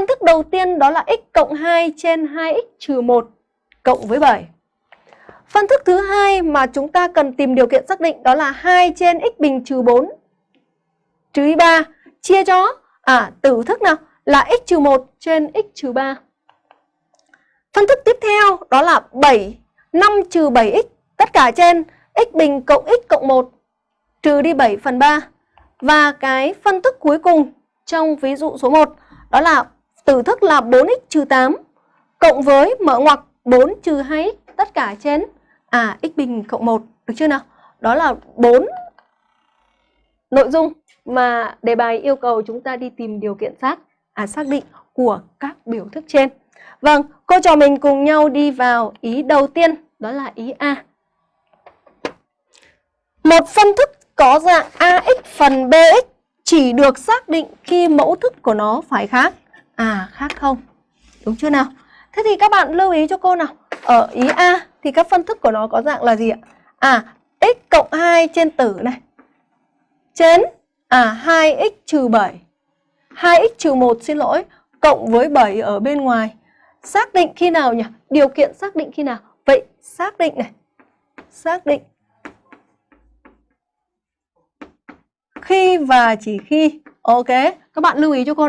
Phân thức đầu tiên đó là x cộng 2 trên 2x trừ 1 cộng với 7. Phân thức thứ hai mà chúng ta cần tìm điều kiện xác định đó là 2 trên x bình trừ 4 trừ y 3 chia cho à tử thức nào, là x trừ 1 trên x trừ 3. Phân thức tiếp theo đó là 7 5 trừ 7x tất cả trên x bình cộng x cộng 1 trừ đi 7 phần 3. Và cái phân thức cuối cùng trong ví dụ số 1 đó là tử thức là 4x trừ 8 cộng với mở ngoặc 4 trừ 2x tất cả trên à x bình cộng 1 được chưa nào? Đó là 4 nội dung mà đề bài yêu cầu chúng ta đi tìm điều kiện xác à xác định của các biểu thức trên. Vâng, cô trò mình cùng nhau đi vào ý đầu tiên, đó là ý A. Một phân thức có dạng AX phần BX chỉ được xác định khi mẫu thức của nó phải khác. À, khác không? Đúng chưa nào? Thế thì các bạn lưu ý cho cô nào. Ở ý A thì các phân thức của nó có dạng là gì ạ? À, x cộng 2 trên tử này. Trên à 2x trừ 7. 2x trừ 1 xin lỗi, cộng với 7 ở bên ngoài. Xác định khi nào nhỉ? Điều kiện xác định khi nào? Vậy xác định này. Xác định khi và chỉ khi ok các bạn lưu ý cho cô này